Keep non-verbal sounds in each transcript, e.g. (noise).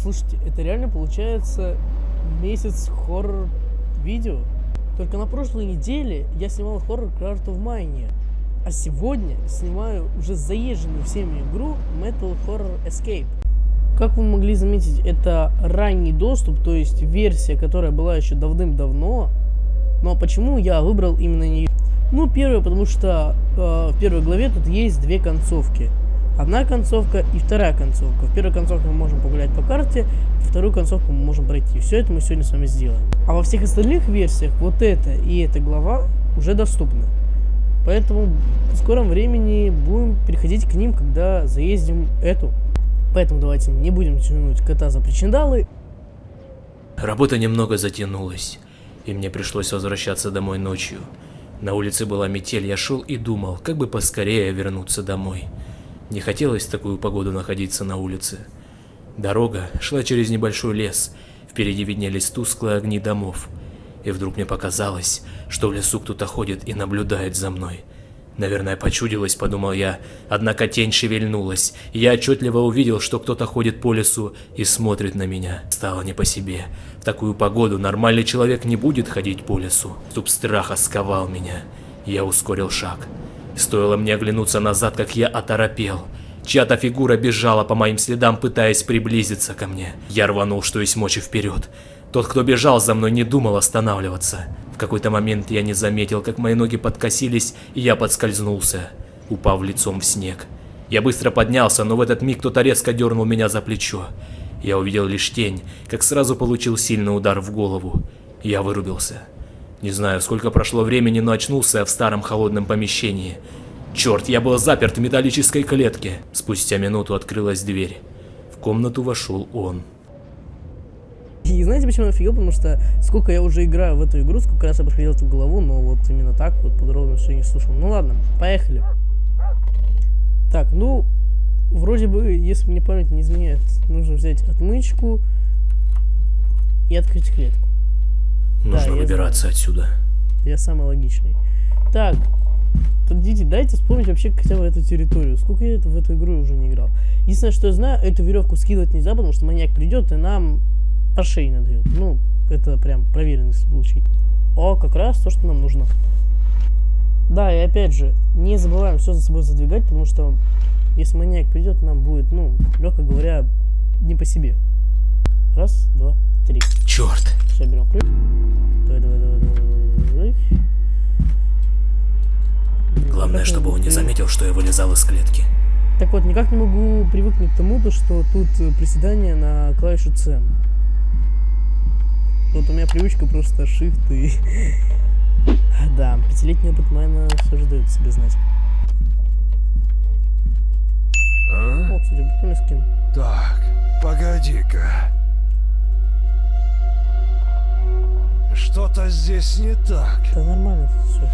Слушайте, это реально получается месяц хоррор-видео? Только на прошлой неделе я снимал хоррор Craft of Mine, а сегодня снимаю уже заезженную всеми игру Metal Horror Escape. Как вы могли заметить, это ранний доступ, то есть версия, которая была еще давным-давно. Но почему я выбрал именно нее? Ну, первое, потому что э, в первой главе тут есть две концовки одна концовка и вторая концовка. В первой концовке мы можем погулять по карте, вторую концовку мы можем пройти. Все это мы сегодня с вами сделаем. А во всех остальных версиях вот эта и эта глава уже доступны. Поэтому в скором времени будем переходить к ним, когда заездим эту. Поэтому давайте не будем тянуть кота за причиндалы. Работа немного затянулась, и мне пришлось возвращаться домой ночью. На улице была метель, я шел и думал, как бы поскорее вернуться домой. Не хотелось в такую погоду находиться на улице. Дорога шла через небольшой лес, впереди виднелись тусклые огни домов. И вдруг мне показалось, что в лесу кто-то ходит и наблюдает за мной. Наверное, почудилось, подумал я, однако тень шевельнулась, и я отчетливо увидел, что кто-то ходит по лесу и смотрит на меня. Стало не по себе. В такую погоду нормальный человек не будет ходить по лесу. Ступ страха сковал меня. Я ускорил шаг. Стоило мне оглянуться назад, как я оторопел. Чья-то фигура бежала по моим следам, пытаясь приблизиться ко мне. Я рванул, что есть мочи вперед. Тот, кто бежал за мной, не думал останавливаться. В какой-то момент я не заметил, как мои ноги подкосились, и я подскользнулся, упав лицом в снег. Я быстро поднялся, но в этот миг кто-то резко дернул меня за плечо. Я увидел лишь тень, как сразу получил сильный удар в голову. Я вырубился. Не знаю, сколько прошло времени, но очнулся я в старом холодном помещении. Черт, я был заперт в металлической клетке. Спустя минуту открылась дверь. В комнату вошел он. И знаете, почему я офигел? Потому что сколько я уже играю в эту игру, сколько раз я проходил эту голову, но вот именно так вот подробно все не слушал. Ну ладно, поехали. Так, ну, вроде бы, если мне память не изменяет, нужно взять отмычку и открыть клетку. Нужно да, выбираться знаю. отсюда. Я самый логичный. Так, подождите, дайте вспомнить вообще хотя бы эту территорию. Сколько я в эту игру уже не играл. Единственное, что я знаю, эту веревку скидывать нельзя, потому что маньяк придет и нам по шее надает. Ну, это прям проверенный случай. О, как раз то, что нам нужно. Да, и опять же, не забываем все за собой задвигать, потому что если маньяк придет, нам будет, ну, легко говоря, не по себе. Раз, два, три. Черт. Все, берем ключ. Давай, давай, давай, давай. Главное, чтобы он не заметил, что я вылезал из клетки. Так вот, никак не могу привыкнуть к тому, что тут э, приседание на клавишу C. Вот у меня привычка просто shift и... (laughs) да, пятилетний опыт майна все же дает себе знать. А? О, кстати, прикольный скин. Так, погоди-ка. Что-то здесь не так. Да нормально все.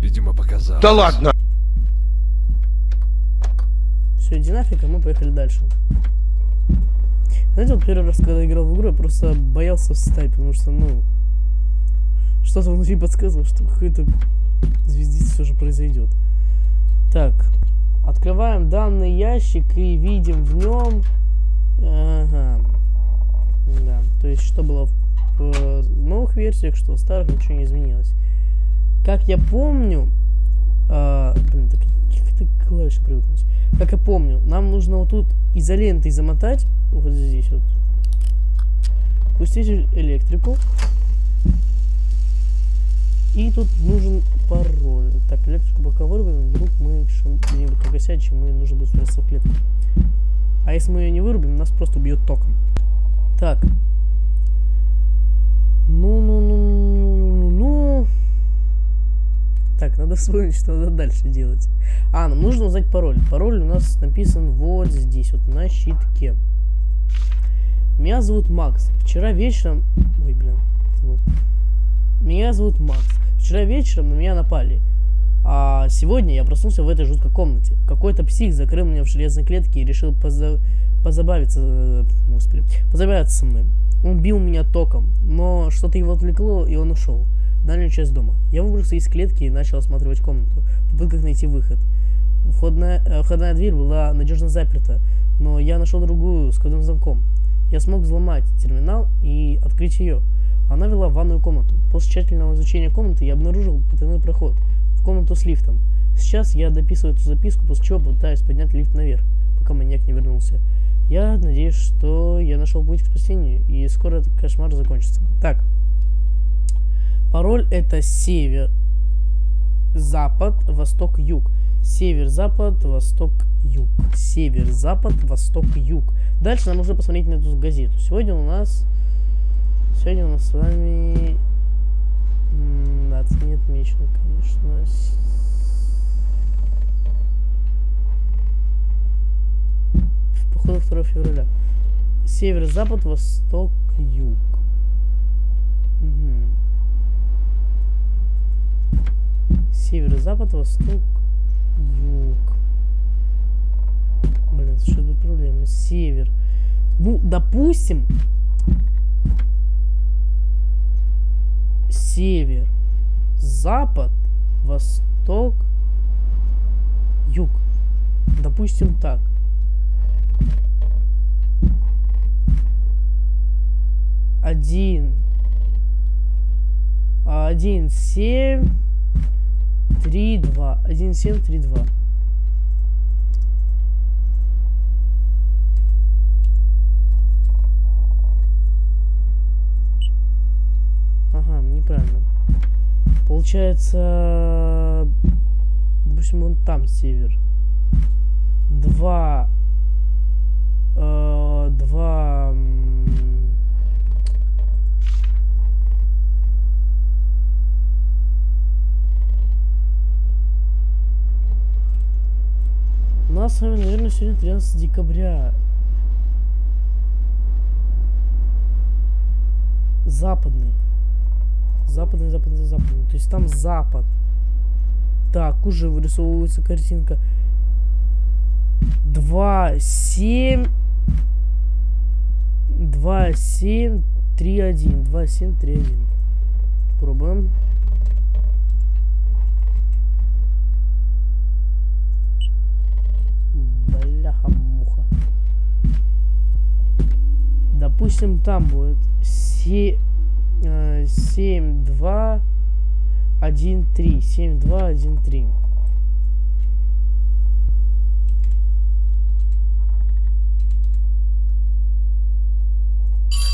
Видимо, показалось. Да ладно! Все, иди нафиг, а мы поехали дальше. Знаете, вот первый раз, когда играл в игру, я просто боялся встать, потому что, ну, что-то внутри подсказывало, что какой-то звездец все же произойдет. Так, открываем данный ящик и видим в нем Ага. Да, то есть что было в, в новых версиях, что в старых ничего не изменилось. Как я помню... А, блин, так как это клавиши привыкнуть? Как я помню, нам нужно вот тут изолентой замотать, вот здесь вот. Пустить электрику. И тут нужен пароль. Так, электрику пока вырубим, вдруг мы где-нибудь погасять, чем мы нужно будет спрятаться в. А если мы ее не вырубим, нас просто убьет током. Так. Ну-ну-ну-ну-ну-ну. Так, надо вспомнить, что надо дальше делать. А, нам нужно узнать пароль. Пароль у нас написан вот здесь, вот на щитке. Меня зовут Макс. Вчера вечером... Ой, блин. Меня зовут Макс. Вчера вечером на меня напали. А сегодня я проснулся в этой жуткой комнате. Какой-то псих закрыл меня в железной клетке и решил поза... позабавиться... Э, господи, позабавиться со мной. Он бил меня током, но что-то его отвлекло, и он ушел. Дальнюю часть дома. Я выбрался из клетки и начал осматривать комнату, в попытках найти выход. Входная, э, входная дверь была надежно заперта, но я нашел другую с кодовым замком. Я смог взломать терминал и открыть ее. Она вела в ванную комнату. После тщательного изучения комнаты я обнаружил потайной проход в комнату с лифтом. Сейчас я дописываю эту записку, после чего пытаюсь поднять лифт наверх, пока маньяк не вернулся. Я надеюсь, что я нашел путь к спасению, и скоро этот кошмар закончится. Так. Пароль это север, запад, восток, юг. Север, запад, восток, юг. Север, запад, восток, юг. Дальше нам нужно посмотреть на эту газету. Сегодня у нас... Сегодня у нас с вами... Дата не отмечена, конечно. Походу 2 февраля. Север, запад, восток, юг. Угу. Север, запад, восток, юг. Блин, что тут проблема? Север. Ну, допустим, север, запад, восток, юг. Допустим так. Один. Один, семь, три, два. Один, семь, три, два. Ага, неправильно. Получается, допустим, вон там север. Два, э, два. У нас с вами, наверное, сегодня 13 декабря. Западный. Западный, западный, западный. То есть там запад. Так, уже вырисовывается картинка. 2, 7, 2, 7, 3, 1. 2, 7, 3, 1. Пробуем. Бляха-муха. Допустим, там будет 7... 7, 2, 1, 3. 7, 2, 1, 3.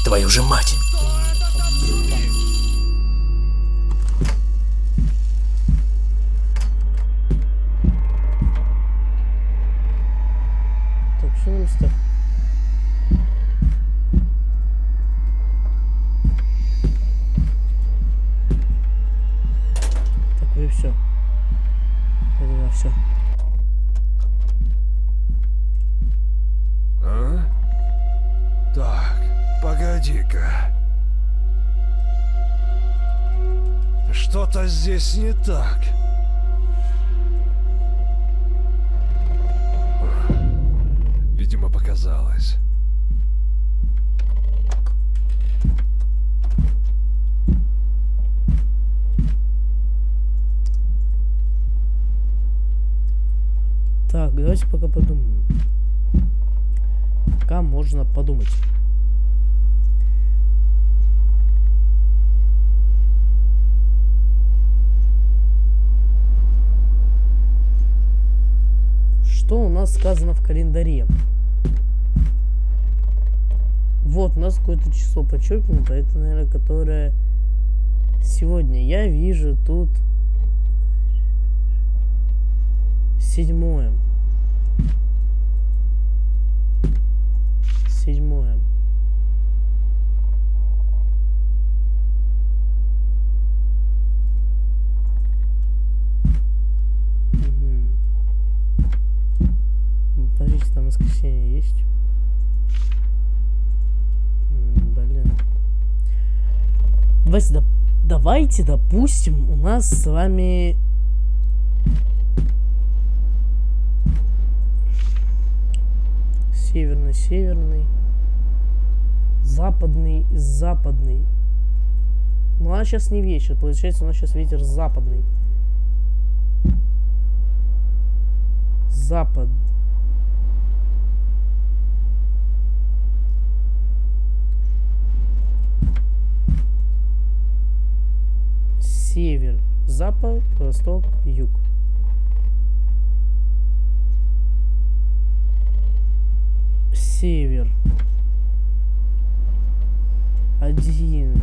Твою же мать! Что-то здесь не так. Видимо, показалось. Так, давайте пока подумаем. Пока можно подумать. Что у нас сказано в календаре? Вот, у нас какое-то число подчеркнуто. Это, наверное, которое сегодня. Я вижу тут седьмое. Седьмое. Там воскресенье есть? М, Блин. Давайте, доп- давайте, допустим, у нас с вами северный, северный, западный, западный. Ну, а сейчас не вечер, получается, у нас сейчас ветер западный. Запад. Север, запад, восток, юг. Север. Один,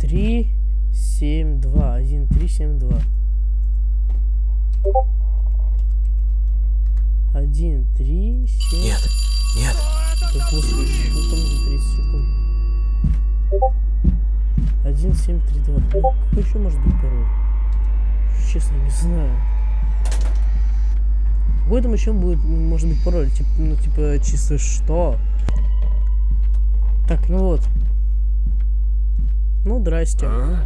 три, семь, два. Один, три, семь, два. Один, три, семь. Нет, нет. Да господи, ну там за 30 секунд. Один, семь, три, два. Блин, какой еще может быть пароль? Честно, не знаю. Какой там еще будет, может быть, пароль? Типа, ну, типа, чисто что? Так, ну вот. Ну, здрасте. А?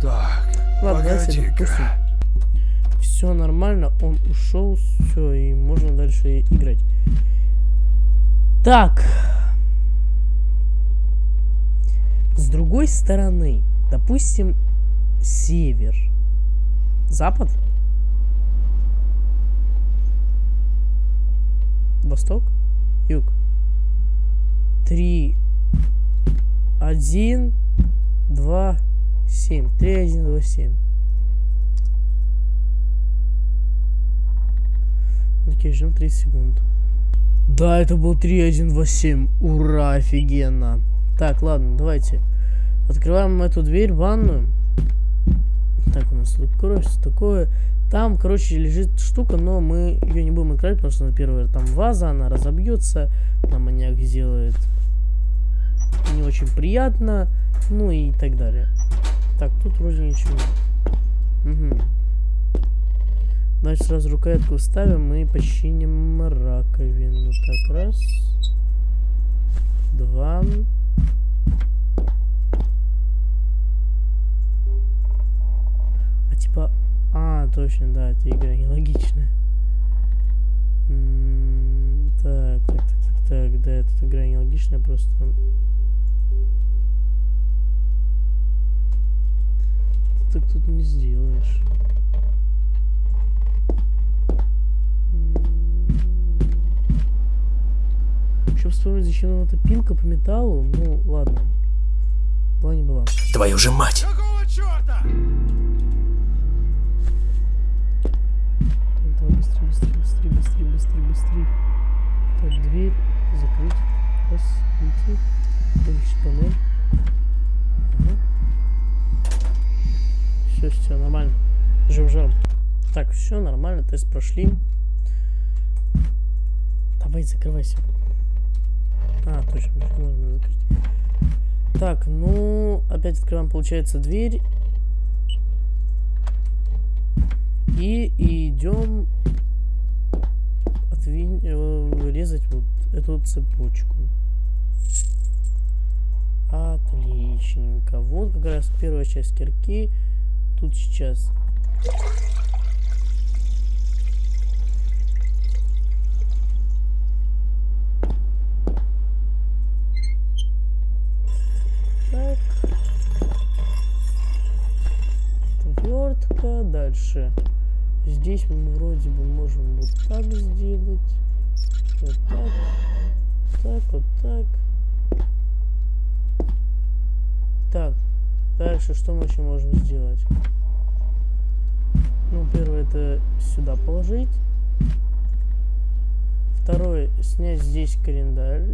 Так, Ладно, погоди-ка. Все нормально, он ушел, все, и можно дальше играть. Так. С другой стороны, допустим, север. Запад? Восток? Юг? Три, один, два, семь. Три, один, два, семь. Окей, ждем 30 секунд. Да, это был 3127. Ура, офигенно. Так, ладно, давайте. Открываем эту дверь ванную. Так, у нас тут кровь, такое. Там, короче, лежит штука, но мы ее не будем открывать, потому что, на первое, там ваза, она разобьется. Нам маньяк сделает не очень приятно. Ну и так далее. Так, тут вроде ничего. Угу. Значит, сразу рукоятку вставим и починим раковину. Так, раз. Два. А типа... А, точно, да, эта игра нелогичная. М, Так, так, так, так, так, да, эта игра нелогичная, просто... Так тут не сделаешь. Вспомнить, зачем нам эта пилка по металлу. Ну, ладно. Была не была. Твою же мать! Какого черта? Так, давай быстрее, быстрее, быстрее, быстрее, быстрее, быстрее. Так, дверь закрыть. Раз, выйти. Выключить панель. Ага. Все, все, нормально. Жив жар. Так, все нормально, тест прошли. Давай, закрывайся. А, точно, можно закрыть. Так, ну, опять открываем, получается, дверь. И идем отвинь, э, резать вот эту цепочку. Отличненько. Вот как раз первая часть кирки. Тут сейчас Так. Отвертка. Дальше. Здесь мы вроде бы можем вот так сделать. Вот так. Так, вот так. Так. Дальше что мы еще можем сделать? Ну, первое это сюда положить. Второе, снять здесь календарь.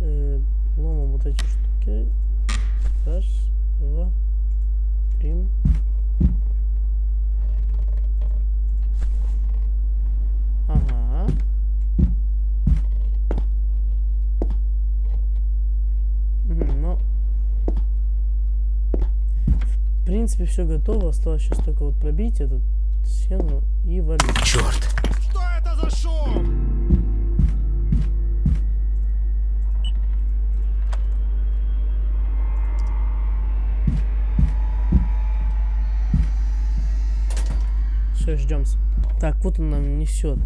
Э, ломом вот эти штуки. Раз, два, три. Ага. Ну, в принципе, все готово. Осталось сейчас только вот пробить эту стену и валить. Черт! Что это за шум? Все, ждем. Так, вот он нам несет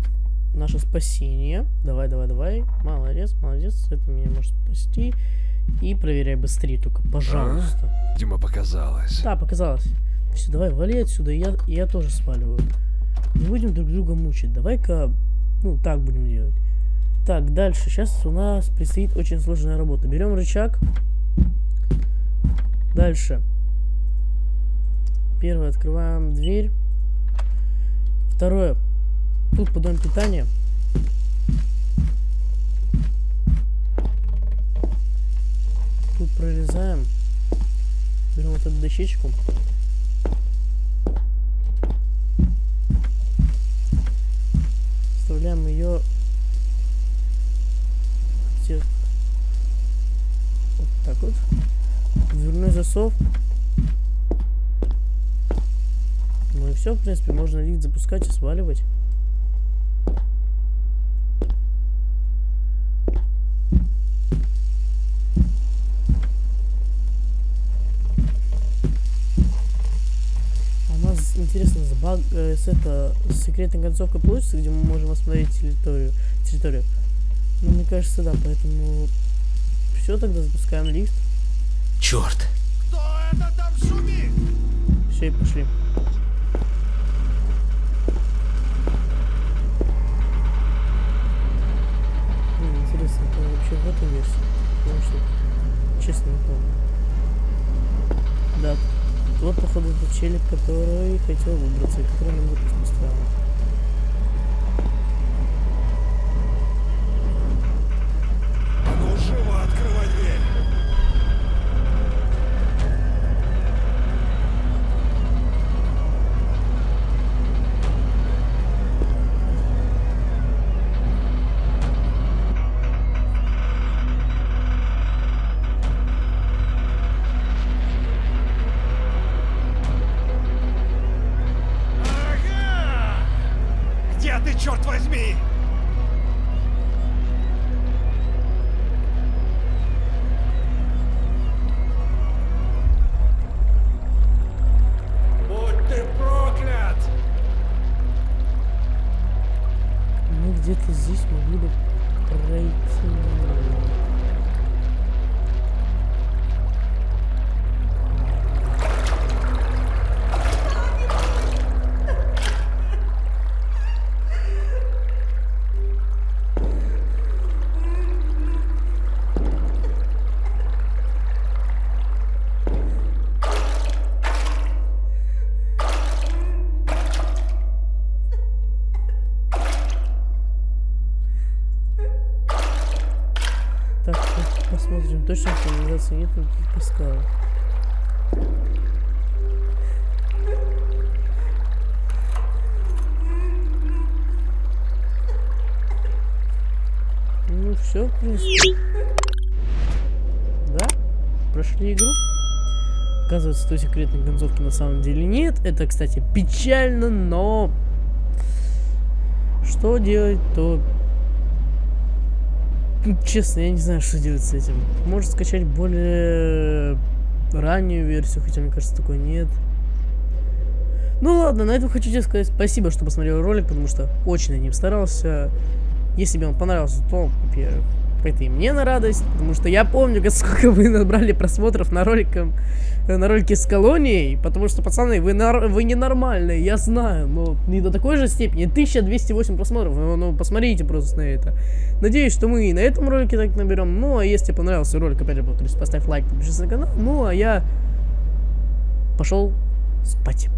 наше спасение. Давай, давай, давай. Молодец, молодец. Это меня может спасти. И проверяй быстрее только, пожалуйста. Дима показалось. Да, показалось. Все, давай, вали отсюда. Я, я тоже сваливаю. Не будем друг друга мучить. Давай-ка, ну, так будем делать. Так, дальше. Сейчас у нас предстоит очень сложная работа. Берем рычаг. Дальше. Первое, открываем дверь. Второе. Тут подъем питания. Тут прорезаем. Берем вот эту дощечку. Вставляем ее вот так вот. Дверной засов. Все, в принципе, можно лифт запускать и сваливать. А у нас, интересно, с, баг, э, с, это, с секретной концовкой получится, где мы можем осмотреть территорию, территорию? Ну, мне кажется, да, поэтому все, тогда запускаем лифт. Черт! Кто это там шумит? Все, и пошли. Интересно, это вообще в этой версии? Потому что, честно, не помню. Да, вот, походу, этот челик, который хотел выбраться, и который нам выпуск устраивал. Канализации нет, никаких пескал. Ну все, в принципе. Да? Прошли игру. Оказывается, той секретной концовки на самом деле нет. Это, кстати, печально, но... Что делать, то Честно, я не знаю, что делать с этим. Может скачать более раннюю версию, хотя мне кажется, такой нет. Ну ладно, на этом хочу тебе сказать спасибо, что посмотрел ролик, потому что очень над ним старался. Если тебе он понравился, то, во-первых, это и мне на радость, потому что я помню, (laughs) сколько вы набрали просмотров на роликом, на ролике с колонией, потому что, пацаны, вы, нар- вы ненормальные, я знаю, но не до такой же степени. 1208 просмотров, ну, ну, посмотрите просто на это. Надеюсь, что мы и на этом ролике так наберем. Ну, а если тебе понравился ролик, опять же, повторюсь, поставь лайк, подпишись на канал. Ну, а я пошел спать.